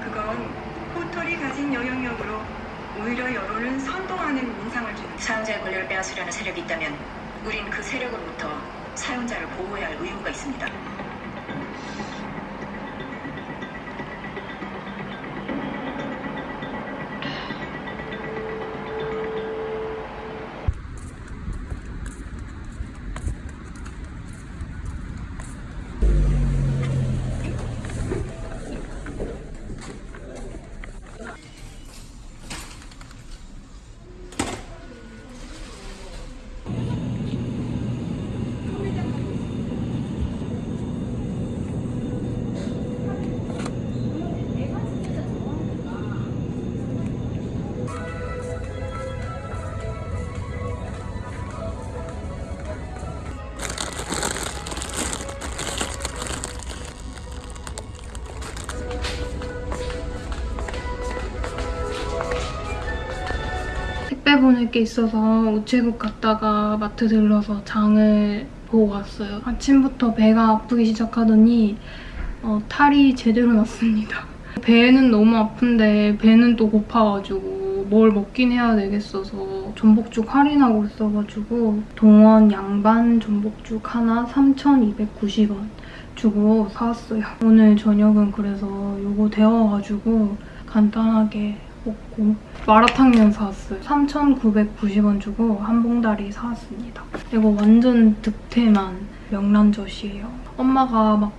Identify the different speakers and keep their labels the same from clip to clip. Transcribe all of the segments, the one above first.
Speaker 1: 그건
Speaker 2: 포털이 가진 영향력으로 오히려 여론을 선동하는 인상을 주는
Speaker 3: 사용자의 권리를 빼앗으려는 세력이 있다면 우린 그 세력으로부터 사용자를 보호해야 할 의무가 있습니다.
Speaker 4: 보낼 게 있어서 우체국 갔다가 마트 들러서 장을 보고 왔어요. 아침부터 배가 아프기 시작하더니 어, 탈이 제대로 났습니다. 배는 너무 아픈데 배는 또 고파가지고 뭘 먹긴 해야 되겠어서 전복죽 할인하고 있어가지고 동원 양반 전복죽 하나 3,290원 주고 사왔어요. 오늘 저녁은 그래서 이거 데워가지고 간단하게 먹고 마라탕면 사왔어요. 3,990원 주고 한 봉다리 사왔습니다. 이거 완전 득템한 명란젓이에요. 엄마가 막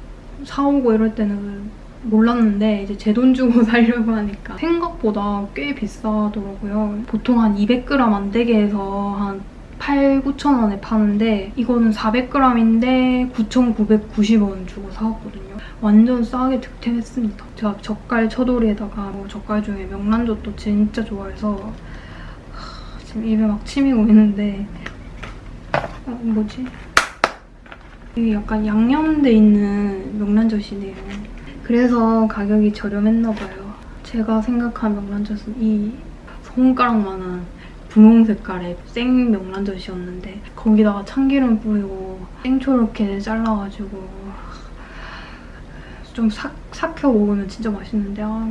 Speaker 4: 사오고 이럴 때는 몰랐는데 이제 제 돈 주고 사려고 하니까 생각보다 꽤 비싸더라고요. 보통 한 200g 안 되게 해서 한 8, 9천 원에 파는데 이거는 400g인데 9,990원 주고 사왔거든요. 완전 싸게 득템했습니다. 제가 젓갈 처돌이에다가 뭐 젓갈 중에 명란젓도 진짜 좋아해서 하, 지금 입에 막 침이 고이는데 어, 뭐지? 이게 약간 양념돼 있는 명란젓이네요. 그래서 가격이 저렴했나 봐요. 제가 생각한 명란젓은 이 손가락만한 분홍 색깔의 생 명란젓이었는데 거기다가 참기름 뿌리고 생초롭게 잘라가지고 좀 삭, 삭혀 먹으면 진짜 맛있는데 아.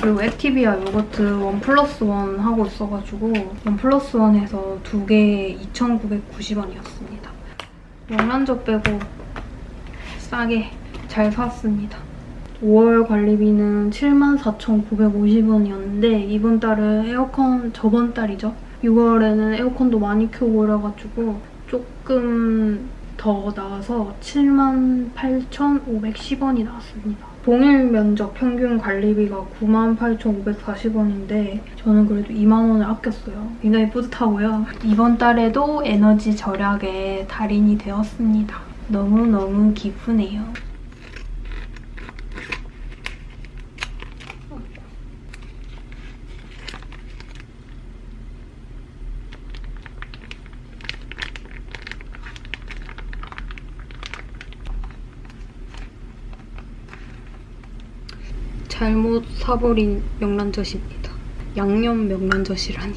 Speaker 4: 그리고 액티비아 요거트 one plus one 하고 있어가지고 one plus one에서 두 개에 2,990원이었습니다. 명란젓 빼고 싸게 잘 샀습니다. 5월 관리비는 74,950원이었는데 이번 달은 에어컨 저번 달이죠. 6월에는 에어컨도 많이 켜고 이래가지고 조금 더 나와서 78,510원이 나왔습니다. 동일 면적 평균 관리비가 98,540원인데 저는 그래도 2만 원을 아꼈어요. 굉장히 뿌듯하고요. 이번 달에도 에너지 절약에 달인이 되었습니다. 너무너무 기쁘네요. 잘못 사버린 명란젓입니다. 양념 명란젓이라니.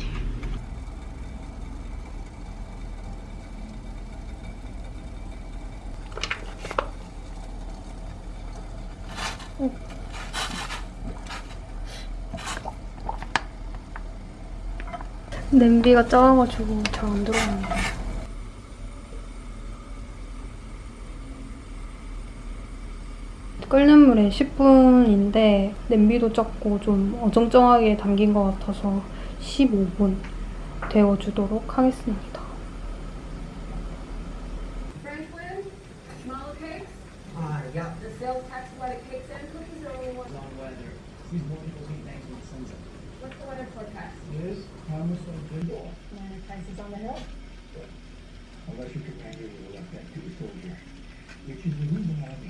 Speaker 4: 어. 냄비가 작아가지고 잘 안 들어가네요. 끓는 물에 10분인데 냄비도 작고 좀 어정쩡하게 담긴 것 같아서 15분 데워주도록 하겠습니다.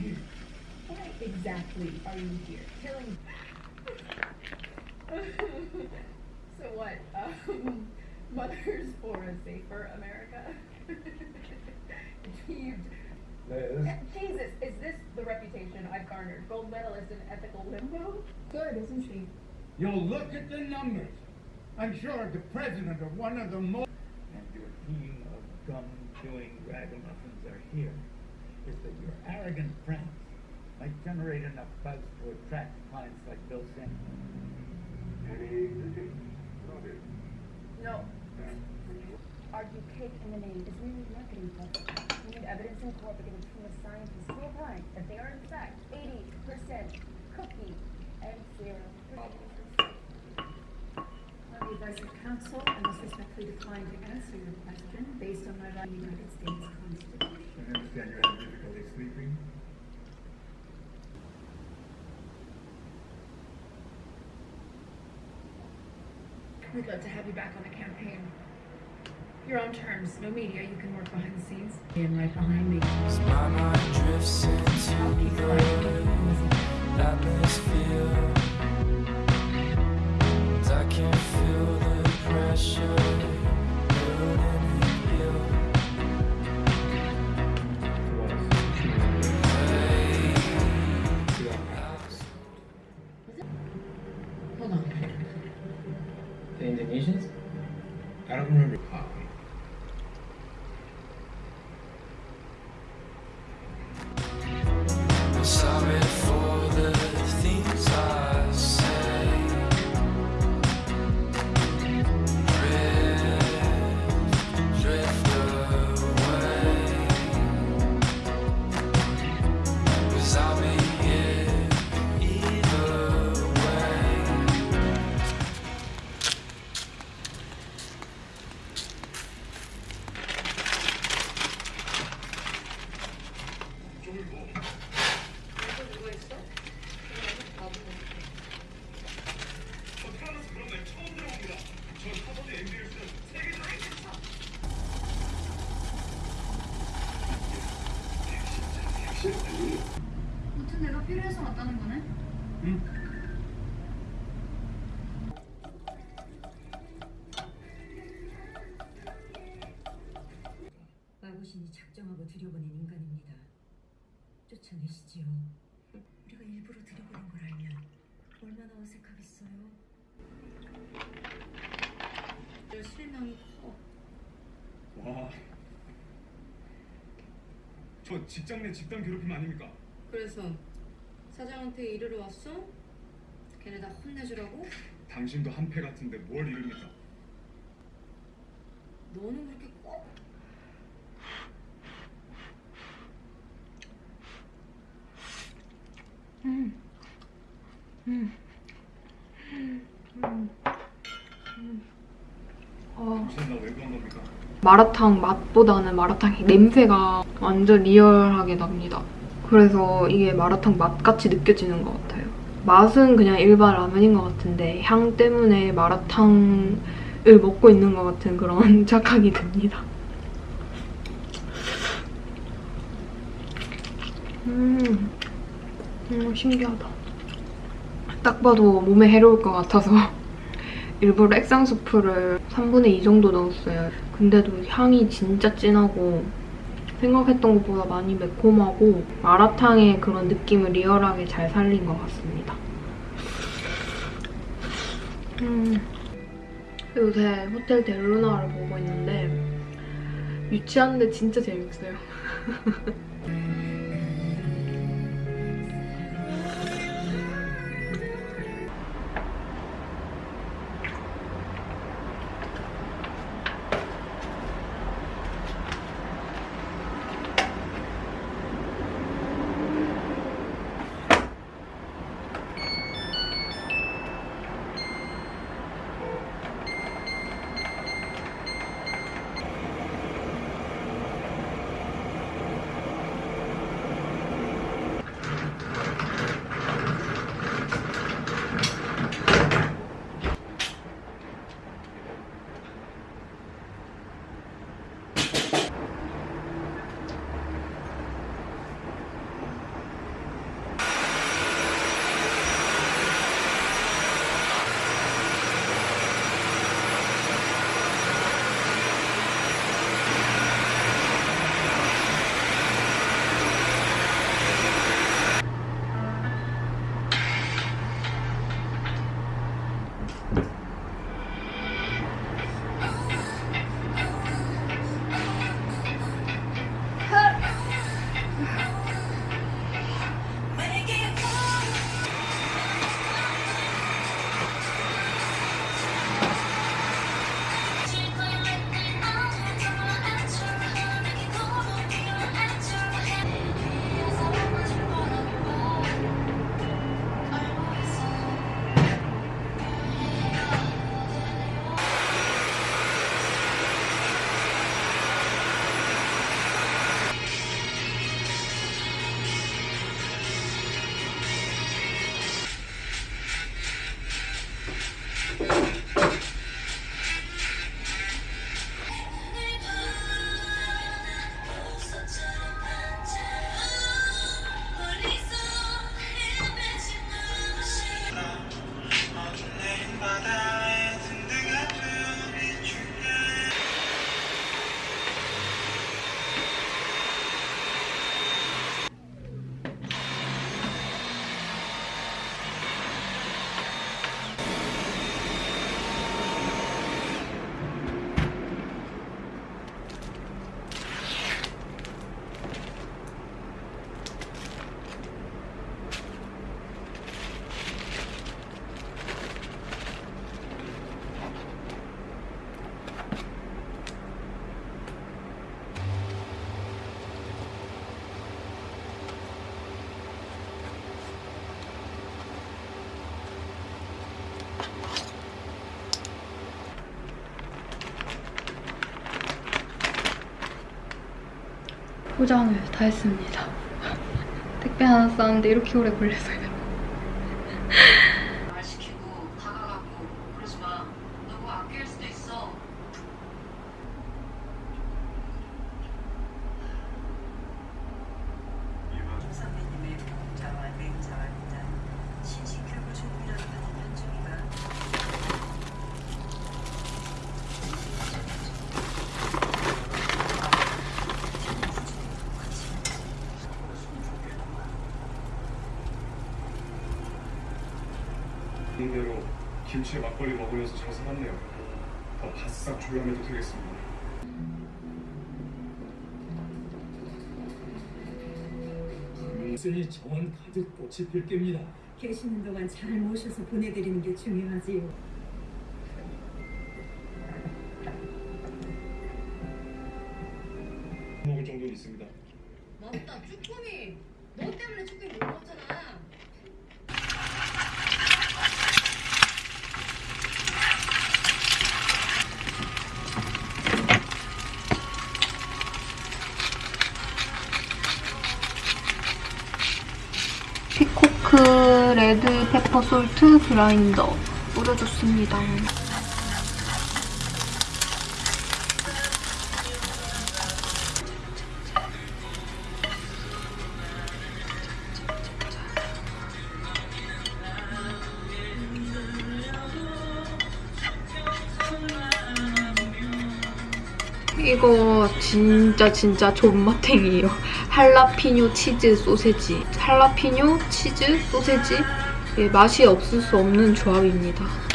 Speaker 5: Uh.
Speaker 6: Why exactly are you here? Killing. so what? Um, mothers for a safer America?
Speaker 5: Achieved.
Speaker 6: Jesus, is this the reputation I've garnered? Gold medalist in ethical limbo? Good, isn't she?
Speaker 7: You'll look at the numbers. I'm sure the president of one of the most.
Speaker 5: and your team of gum-chewing ragamuffins are here, is that your arrogant friends might generate enough buzz to attract clients like Bill Singh.
Speaker 6: No. Argue cake in the name is really marketing purpose. We need evidence in court incorporated from the scientists who opine that they are in fact 80% cookie and zero
Speaker 8: On the advice of counsel, I must respectfully decline to answer your question based on my right the United States Constitution.
Speaker 5: I understand you're having difficulty sleeping.
Speaker 8: We'd love to have you back on the campaign. Your own terms, no media, you can work behind the scenes. And right behind me.
Speaker 9: My mind drifts into
Speaker 8: I'll keep
Speaker 9: the atmosphere. I can feel the pressure
Speaker 10: 쫓아내시지요. 우리가 일부러 들여보낸 걸 알면 얼마나 어색하겠어요. 실명이 커.
Speaker 7: 와. 저 직장 내 집단 괴롭힘 아닙니까?
Speaker 10: 그래서 사장한테 이르러 왔어? 걔네 다 혼내주라고?
Speaker 7: 당신도 한패 같은데 뭘 이릅니까?
Speaker 10: 너는 그렇게 꼭
Speaker 4: 어,
Speaker 7: 당신 나왜 그런 겁니까?
Speaker 4: 마라탕 맛보다는 마라탕 냄새가 완전 리얼하게 납니다. 그래서 이게 마라탕 맛같이 느껴지는 것 같아요. 맛은 그냥 일반 라면인 것 같은데 향 때문에 마라탕을 먹고 있는 것 같은 그런 착각이 듭니다. 음, 음 신기하다. 딱 봐도 몸에 해로울 것 같아서 일부러 액상 수프를 3분의 2 정도 넣었어요. 근데도 향이 진짜 진하고 생각했던 것보다 많이 매콤하고 마라탕의 그런 느낌을 리얼하게 잘 살린 것 같습니다. 음, 요새 호텔 델루나를 보고 있는데 유치한데 진짜 재밌어요. 포장을 다 했습니다. 택배 하나 싸는데 이렇게 오래 걸려서요.
Speaker 3: 말 시키고 다가가고 그러지 마. 너무 아낄 수도 있어.
Speaker 11: 김 선배님의 보험자와 내자와 일단 신식교육을 준비하는 현중이가
Speaker 12: 대로 김치에 막걸리 먹으면서 잘 살았네요. 더 바싹 졸라매도 되겠습니다.
Speaker 7: 쓰니 정원 가득 꽃이 필 겁니다.
Speaker 11: 계시는 동안 잘 모셔서 보내드리는 게 중요하지요.
Speaker 4: 그라인더 뿌려줬습니다. 이거 진짜 진짜 존맛탱이에요. 할라피뇨 치즈 소세지. 할라피뇨 치즈 소세지. 예, 맛이 없을 수 없는 조합입니다.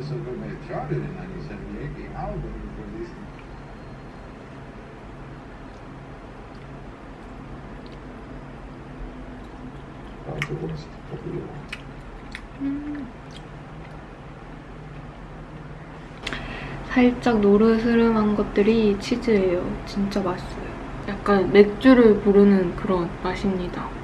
Speaker 13: Billy, I feel so good when it charted in 1978, the album released the worst of the war.
Speaker 4: 살짝 노르스름한 것들이 치즈예요. 진짜 맛있어요. 약간 맥주를 부르는 그런 맛입니다.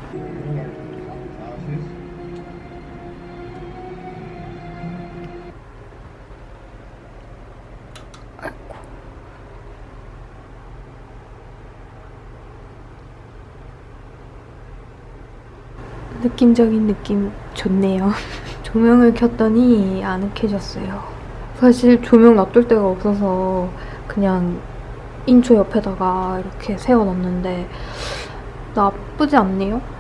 Speaker 4: 느낌적인 느낌 좋네요. 조명을 켰더니 아늑해졌어요. 사실 조명 놔둘 데가 없어서 그냥 인초 옆에다가 이렇게 세워놨는데 나쁘지 않네요.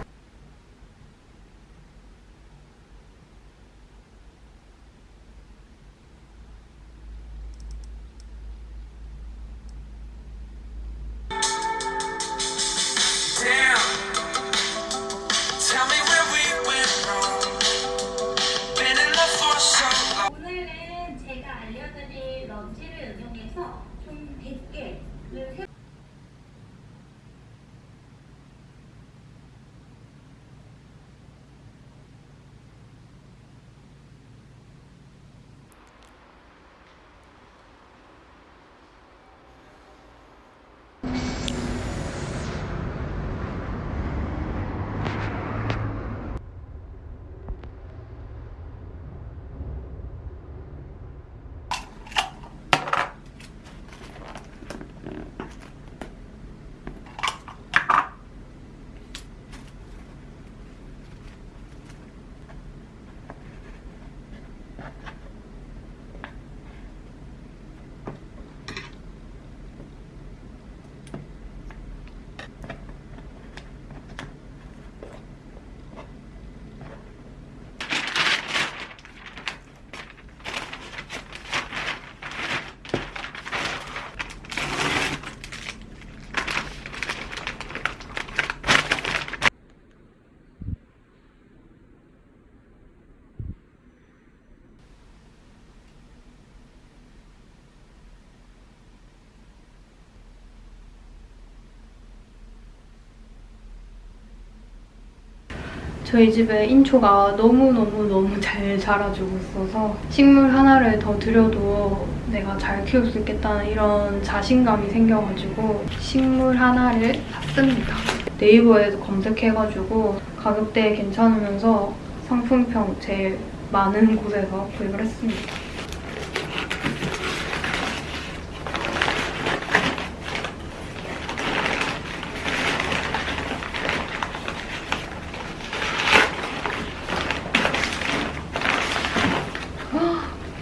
Speaker 4: 저희 집에 인초가 너무너무너무 잘 자라주고 있어서 식물 하나를 더 들여도 내가 잘 키울 수 있겠다는 이런 자신감이 생겨가지고 식물 하나를 샀습니다. 네이버에서 검색해가지고 가격대 괜찮으면서 상품평 제일 많은 곳에서 구입을 했습니다.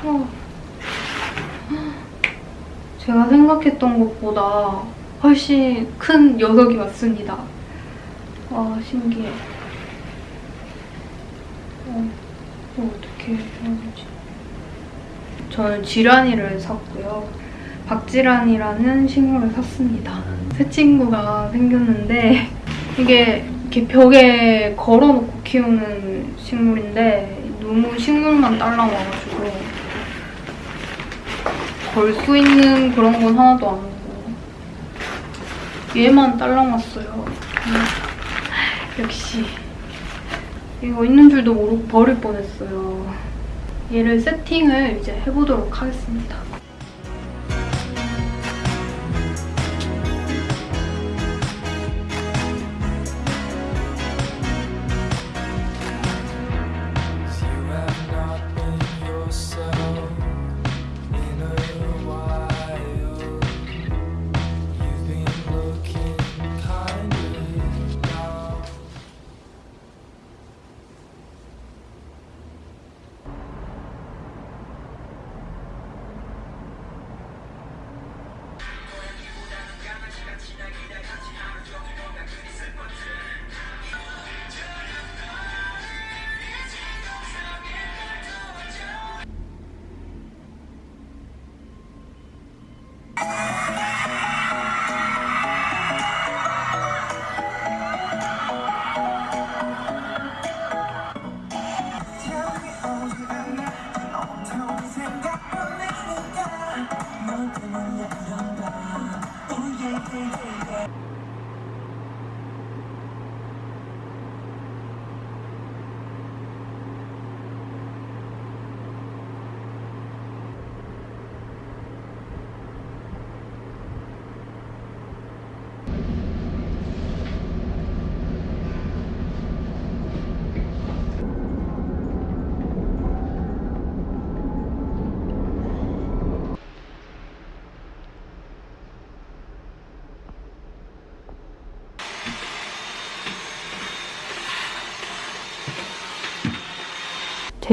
Speaker 4: 어. 제가 생각했던 것보다 훨씬 큰 녀석이 왔습니다. 와 신기해. 어, 어떻게 해야 되지? 저는 지란이를 샀고요. 박지란이라는 식물을 샀습니다. 새 친구가 생겼는데 이게 이렇게 벽에 걸어놓고 키우는 식물인데 너무 식물만 딸랑와가지고 걸수 있는 그런 건 하나도 안 오고 얘만 딸랑 왔어요. 음, 역시 이거 있는 줄도 모르고 버릴 뻔했어요. 얘를 세팅을 이제 해보도록 하겠습니다.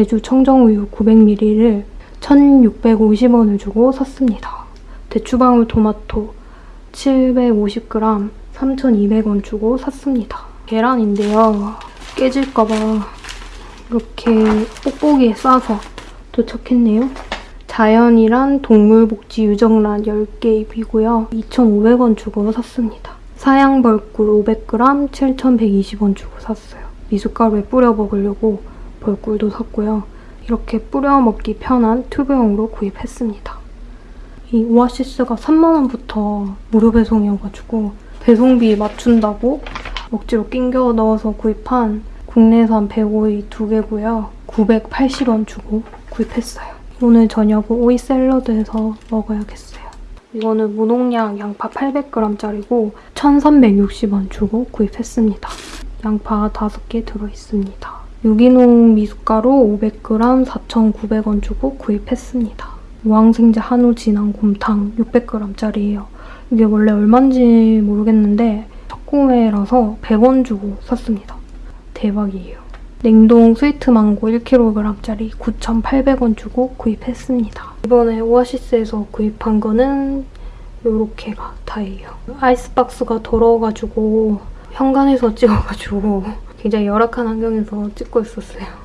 Speaker 4: 제주 청정우유 900ml를 1,650원을 주고 샀습니다. 대추방울 토마토 750g 3,200원 주고 샀습니다. 계란인데요. 깨질까봐 이렇게 뽁뽁이에 싸서 도착했네요. 자연이란 동물복지 유정란 10개 입이고요. 2,500원 주고 샀습니다. 사양벌꿀 500g 7,120원 주고 샀어요. 미숫가루에 뿌려 먹으려고 벌꿀도 샀고요. 이렇게 뿌려 먹기 편한 튜브용으로 구입했습니다. 이 오아시스가 3만원부터 무료 배송이어가지고 배송비 맞춘다고 억지로 낑겨 넣어서 구입한 국내산 105이 두 개고요. 980원 주고 구입했어요. 오늘 저녁은 오이 샐러드해서 먹어야겠어요. 이거는 무농약 양파 800g짜리고 1,360원 주고 구입했습니다. 양파 5개 들어있습니다. 유기농 미숫가루 500g 4,900원 주고 구입했습니다. 무항생제 한우 진한 곰탕 600g짜리예요. 이게 원래 얼마인지 모르겠는데 첫 구매라서 100원 주고 샀습니다. 대박이에요. 냉동 스위트 망고 1kg짜리 9,800원 주고 구입했습니다. 이번에 오아시스에서 구입한 거는 요렇게가 다예요. 아이스박스가 더러워가지고 현관에서 찍어가지고 굉장히 열악한 환경에서 찍고 있었어요.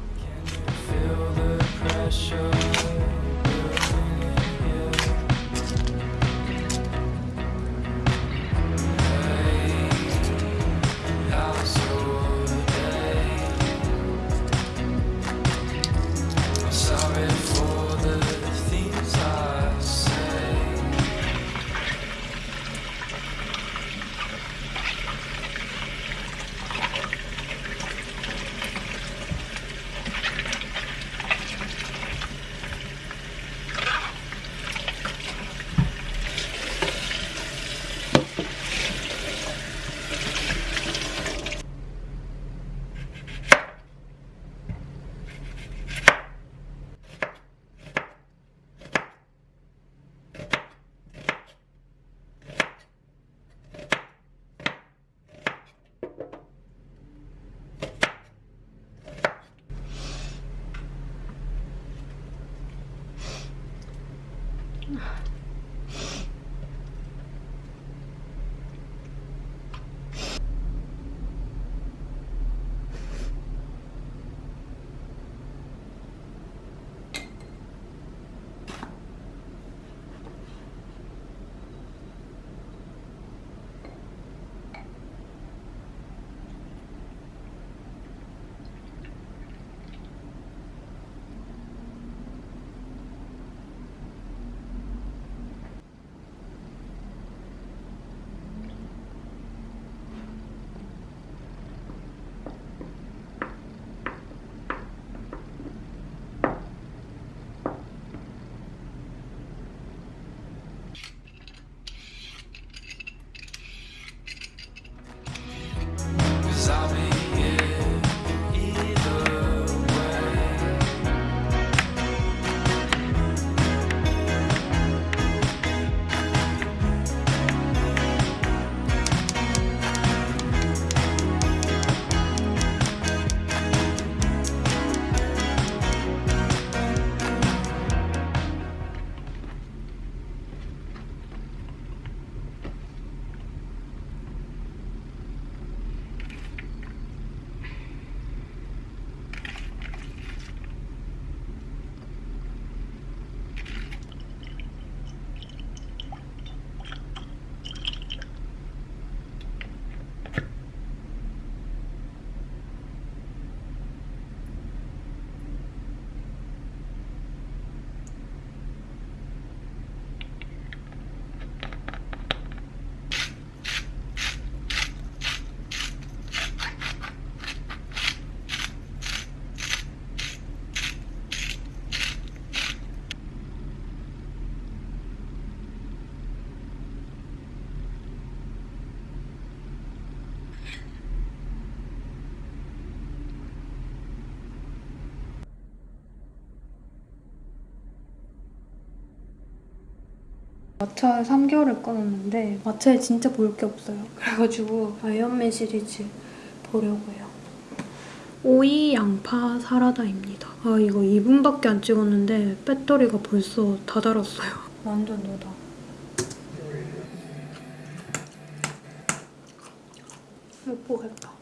Speaker 4: 마차에 3개월을 끊었는데 마차에 진짜 볼 게 없어요. 그래가지고 아이언맨 시리즈 보려고요. 오이 양파 사라다입니다. 아 이거 2분밖에 안 찍었는데 배터리가 벌써 다 닳았어요. 완전 노다. 예쁘겠다.